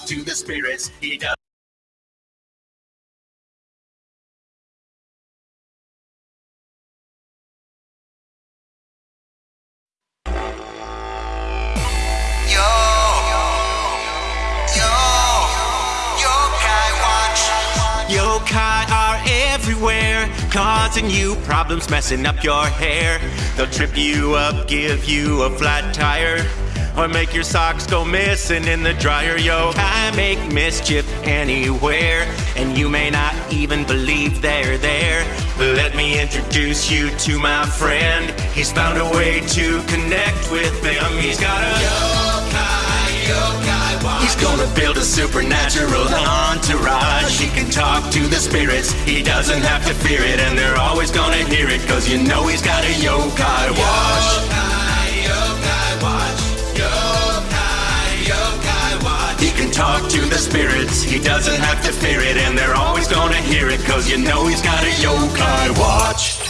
talk to the spirits. He does. Yokai are everywhere, causing you problems, messing up your hair. They'll trip you up, give you a flat tire, or make your socks go missing in the dryer. yo. I make mischief anywhere, and you may not even believe they're there. Let me introduce you to my friend. He's found a way to connect with them. He's got a yokai, yokai watch. He's gonna build a supernatural entourage. He can talk to the spirits, he doesn't have to fear it, and they're always gonna hear it, cause you know he's got a yokai talk to the spirits, he doesn't have to fear it, and they're always gonna hear it, cause you know he's got a yokai watch.